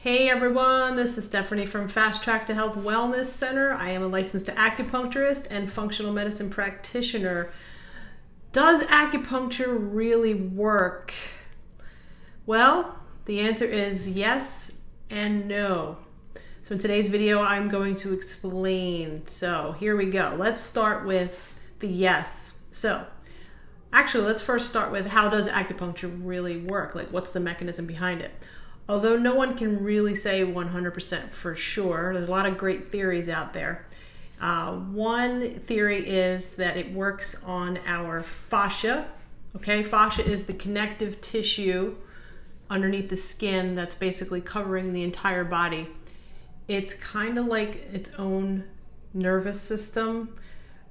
Hey everyone, this is Stephanie from Fast Track to Health Wellness Center. I am a licensed acupuncturist and functional medicine practitioner. Does acupuncture really work? Well, the answer is yes and no. So in today's video, I'm going to explain. So here we go. Let's start with the yes. So actually, let's first start with how does acupuncture really work? Like what's the mechanism behind it? Although no one can really say 100% for sure, there's a lot of great theories out there. Uh, one theory is that it works on our fascia. Okay, fascia is the connective tissue underneath the skin that's basically covering the entire body. It's kind of like its own nervous system,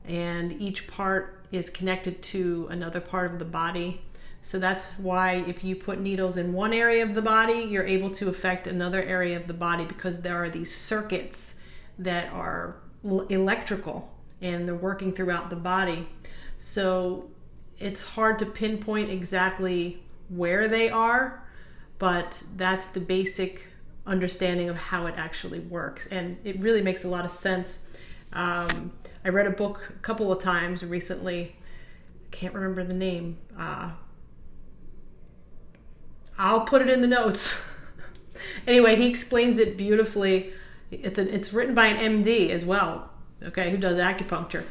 and each part is connected to another part of the body. So that's why if you put needles in one area of the body, you're able to affect another area of the body because there are these circuits that are electrical and they're working throughout the body. So it's hard to pinpoint exactly where they are, but that's the basic understanding of how it actually works. And it really makes a lot of sense. Um, I read a book a couple of times recently. I can't remember the name. Uh, I'll put it in the notes. anyway, he explains it beautifully. It's a, it's written by an MD as well, okay, who does acupuncture,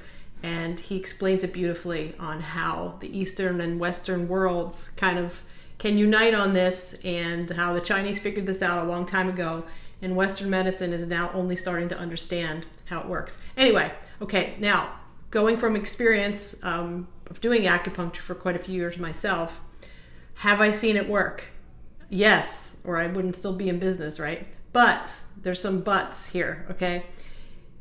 and he explains it beautifully on how the Eastern and Western worlds kind of can unite on this, and how the Chinese figured this out a long time ago, and Western medicine is now only starting to understand how it works. Anyway, okay, now going from experience um, of doing acupuncture for quite a few years myself, have I seen it work? Yes, or I wouldn't still be in business, right? But there's some buts here, okay?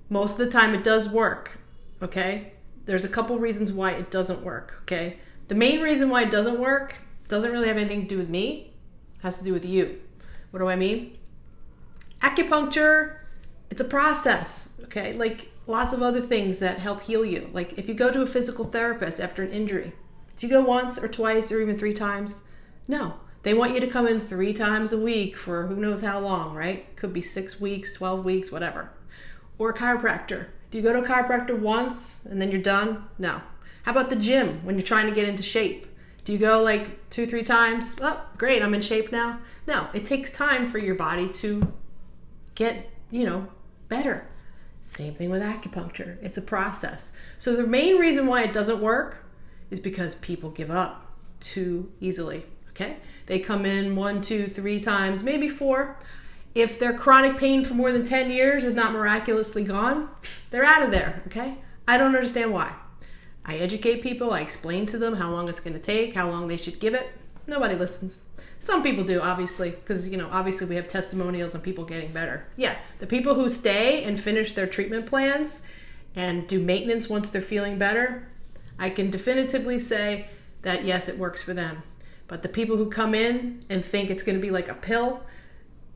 Most of the time it does work, okay? There's a couple reasons why it doesn't work, okay? The main reason why it doesn't work doesn't really have anything to do with me, has to do with you. What do I mean? Acupuncture, it's a process, okay? Like lots of other things that help heal you. Like if you go to a physical therapist after an injury, do you go once or twice or even three times? No. They want you to come in three times a week for who knows how long, right? Could be six weeks, 12 weeks, whatever. Or a chiropractor. Do you go to a chiropractor once and then you're done? No. How about the gym when you're trying to get into shape? Do you go like two, three times? Oh, great, I'm in shape now. No, it takes time for your body to get, you know, better. Same thing with acupuncture. It's a process. So the main reason why it doesn't work is because people give up too easily. Okay, they come in one, two, three times, maybe four. If their chronic pain for more than 10 years is not miraculously gone, they're out of there. Okay, I don't understand why. I educate people, I explain to them how long it's going to take, how long they should give it. Nobody listens. Some people do, obviously, because, you know, obviously we have testimonials on people getting better. Yeah, the people who stay and finish their treatment plans and do maintenance once they're feeling better, I can definitively say that yes, it works for them. But the people who come in and think it's going to be like a pill,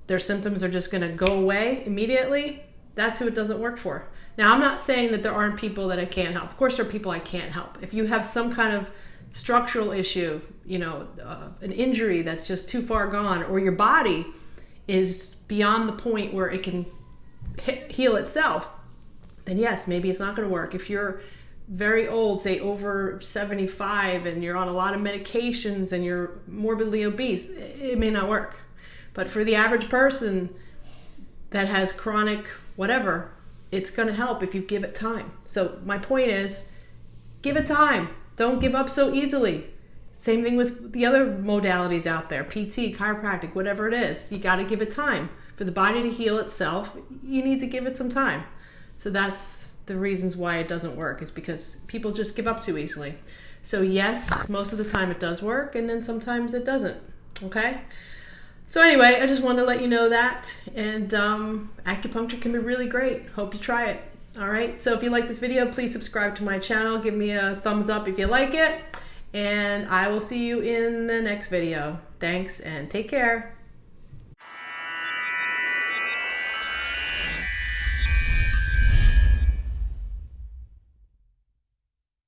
their symptoms are just going to go away immediately, that's who it doesn't work for. Now, I'm not saying that there aren't people that I can't help. Of course, there are people I can't help. If you have some kind of structural issue, you know, uh, an injury that's just too far gone, or your body is beyond the point where it can heal itself, then yes, maybe it's not going to work. If you're very old, say over 75, and you're on a lot of medications and you're morbidly obese, it may not work. But for the average person that has chronic whatever, it's going to help if you give it time. So, my point is give it time. Don't give up so easily. Same thing with the other modalities out there PT, chiropractic, whatever it is. You got to give it time. For the body to heal itself, you need to give it some time. So, that's the reasons why it doesn't work is because people just give up too easily. So yes, most of the time it does work, and then sometimes it doesn't. Okay. So anyway, I just wanted to let you know that, and um, acupuncture can be really great. Hope you try it. All right. So if you like this video, please subscribe to my channel. Give me a thumbs up if you like it, and I will see you in the next video. Thanks, and take care.